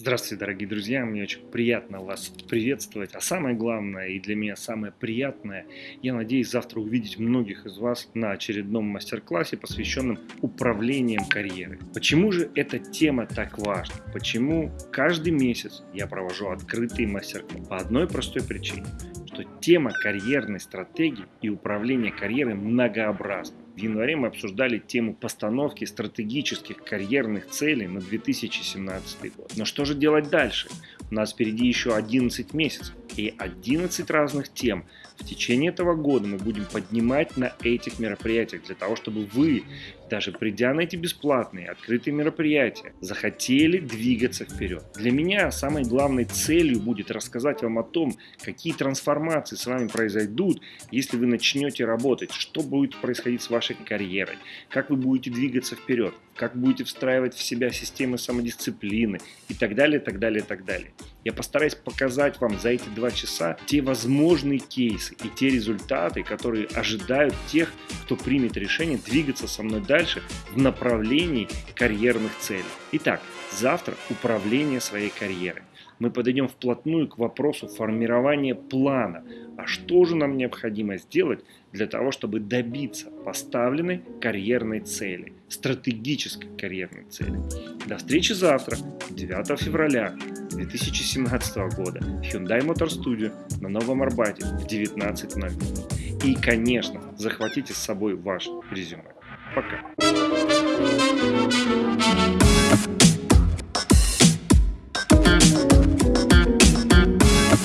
Здравствуйте, дорогие друзья, мне очень приятно вас приветствовать, а самое главное и для меня самое приятное, я надеюсь завтра увидеть многих из вас на очередном мастер-классе, посвященном управлением карьерой. Почему же эта тема так важна? Почему каждый месяц я провожу открытый мастер-класс? По одной простой причине, что тема карьерной стратегии и управления карьерой многообразна. В январе мы обсуждали тему постановки стратегических карьерных целей на 2017 год. Но что же делать дальше? У нас впереди еще 11 месяцев и 11 разных тем. В течение этого года мы будем поднимать на этих мероприятиях для того, чтобы вы, даже придя на эти бесплатные открытые мероприятия, захотели двигаться вперед. Для меня самой главной целью будет рассказать вам о том, какие трансформации с вами произойдут, если вы начнете работать, что будет происходить с вашей карьерой, как вы будете двигаться вперед, как будете встраивать в себя системы самодисциплины и так далее, так далее, так далее. Я постараюсь показать вам за эти два часа те возможные кейсы и те результаты, которые ожидают тех, кто примет решение двигаться со мной дальше в направлении карьерных целей. Итак, завтра управление своей карьерой. Мы подойдем вплотную к вопросу формирования плана. А что же нам необходимо сделать для того, чтобы добиться поставленной карьерной цели, стратегической карьерной цели. До встречи завтра, 9 февраля 2017 года в Hyundai Motor Studio на Новом Арбате в 19.00. И, конечно, захватите с собой ваш резюме. Пока.